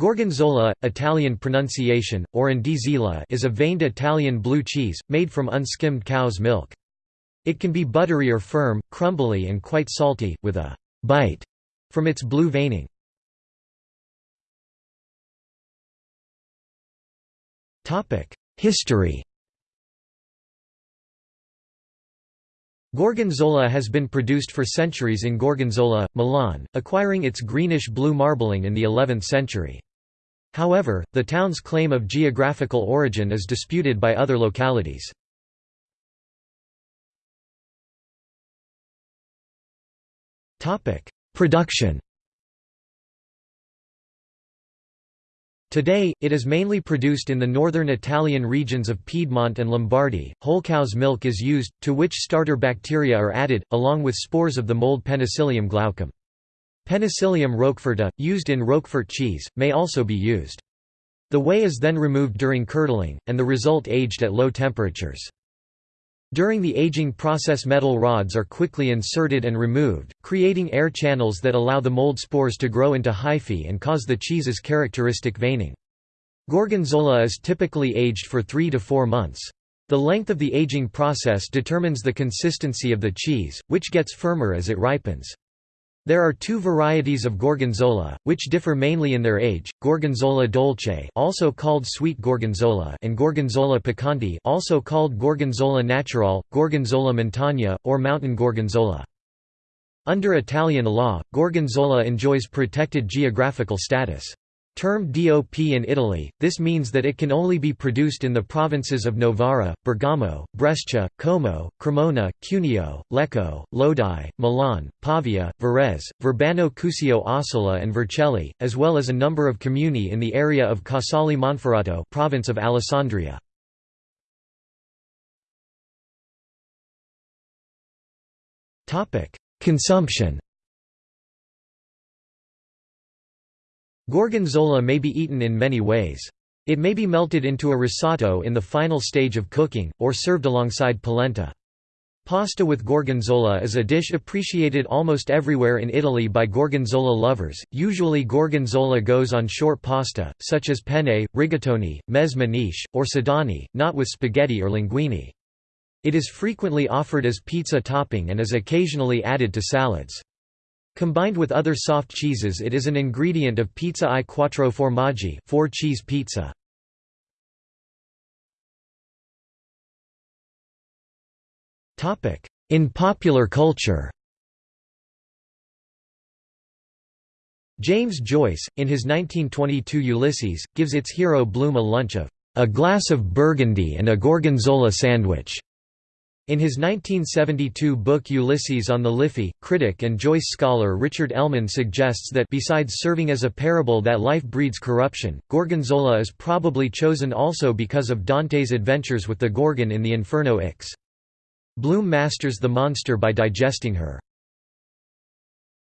Gorgonzola, Italian pronunciation, Orandizila is a veined Italian blue cheese, made from unskimmed cow's milk. It can be buttery or firm, crumbly and quite salty, with a «bite» from its blue veining. History Gorgonzola has been produced for centuries in Gorgonzola, Milan, acquiring its greenish-blue marbling in the 11th century. However, the town's claim of geographical origin is disputed by other localities. Production Today, it is mainly produced in the northern Italian regions of Piedmont and Lombardy. Whole cow's milk is used, to which starter bacteria are added, along with spores of the mold Penicillium glaucum. Penicillium roqueforti, used in Roquefort cheese, may also be used. The whey is then removed during curdling, and the result aged at low temperatures. During the aging process metal rods are quickly inserted and removed, creating air channels that allow the mold spores to grow into hyphae and cause the cheese's characteristic veining. Gorgonzola is typically aged for three to four months. The length of the aging process determines the consistency of the cheese, which gets firmer as it ripens. There are two varieties of gorgonzola, which differ mainly in their age: Gorgonzola dolce, also called sweet gorgonzola, and Gorgonzola piccante, also called Gorgonzola natural, Gorgonzola montagna, or mountain gorgonzola. Under Italian law, gorgonzola enjoys protected geographical status. Termed DOP in Italy, this means that it can only be produced in the provinces of Novara, Bergamo, Brescia, Como, Cremona, Cuneo, Lecco, Lodi, Milan, Pavia, Varese, Verbano Cusio Ossola and Vercelli, as well as a number of comuni in the area of Casale Monferrato province of Alessandria. Consumption Gorgonzola may be eaten in many ways. It may be melted into a risotto in the final stage of cooking, or served alongside polenta. Pasta with gorgonzola is a dish appreciated almost everywhere in Italy by gorgonzola lovers. Usually gorgonzola goes on short pasta, such as penne, rigatoni, mezze maniche, or sedani, not with spaghetti or linguine. It is frequently offered as pizza topping and is occasionally added to salads. Combined with other soft cheeses it is an ingredient of pizza i quattro formaggi four cheese pizza. In popular culture James Joyce, in his 1922 Ulysses, gives its hero Bloom a lunch of a glass of Burgundy and a gorgonzola sandwich. In his 1972 book Ulysses on the Liffey, critic and Joyce scholar Richard Ellmann suggests that besides serving as a parable that life breeds corruption, Gorgonzola is probably chosen also because of Dante's adventures with the Gorgon in the Inferno Ix. Bloom masters the monster by digesting her